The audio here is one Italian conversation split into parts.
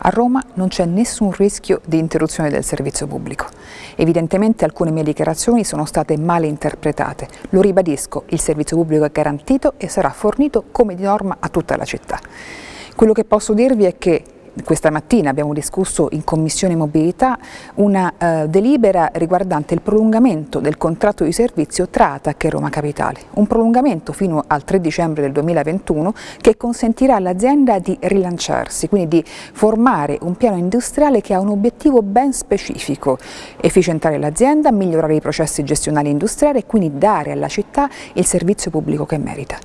A Roma non c'è nessun rischio di interruzione del servizio pubblico. Evidentemente alcune mie dichiarazioni sono state male interpretate. Lo ribadisco, il servizio pubblico è garantito e sarà fornito come di norma a tutta la città. Quello che posso dirvi è che questa mattina abbiamo discusso in Commissione Mobilità una eh, delibera riguardante il prolungamento del contratto di servizio tra ATAC e Roma Capitale, un prolungamento fino al 3 dicembre del 2021 che consentirà all'azienda di rilanciarsi, quindi di formare un piano industriale che ha un obiettivo ben specifico, efficientare l'azienda, migliorare i processi gestionali industriali e quindi dare alla città il servizio pubblico che merita.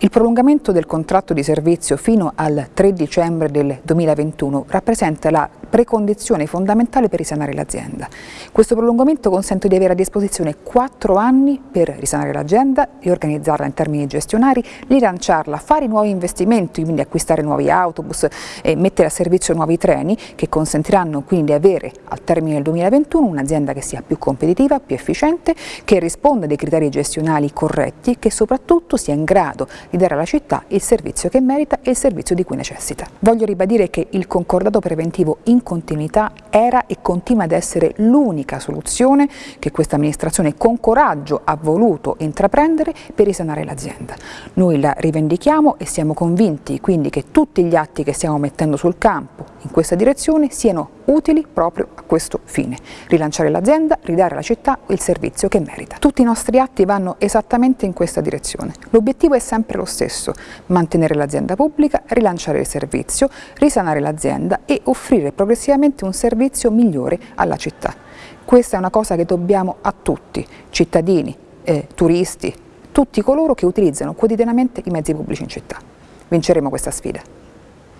Il prolungamento del contratto di servizio fino al 3 dicembre del 2021 rappresenta la precondizione fondamentale per risanare l'azienda. Questo prolungamento consente di avere a disposizione quattro anni per risanare l'azienda, riorganizzarla in termini gestionari, rilanciarla, fare nuovi investimenti, quindi acquistare nuovi autobus e mettere a servizio nuovi treni che consentiranno quindi di avere al termine del 2021 un'azienda che sia più competitiva, più efficiente, che risponda dei criteri gestionali corretti e che soprattutto sia in grado di dare alla città il servizio che merita e il servizio di cui necessita. Voglio ribadire che il concordato preventivo in continuità era e continua ad essere l'unica soluzione che questa amministrazione con coraggio ha voluto intraprendere per risanare l'azienda. Noi la rivendichiamo e siamo convinti quindi che tutti gli atti che stiamo mettendo sul campo in questa direzione siano utili proprio a questo fine, rilanciare l'azienda, ridare alla città il servizio che merita. Tutti i nostri atti vanno esattamente in questa direzione. L'obiettivo è sempre lo stesso, mantenere l'azienda pubblica, rilanciare il servizio, risanare l'azienda e offrire progressivamente un servizio migliore alla città. Questa è una cosa che dobbiamo a tutti, cittadini, eh, turisti, tutti coloro che utilizzano quotidianamente i mezzi pubblici in città. Vinceremo questa sfida.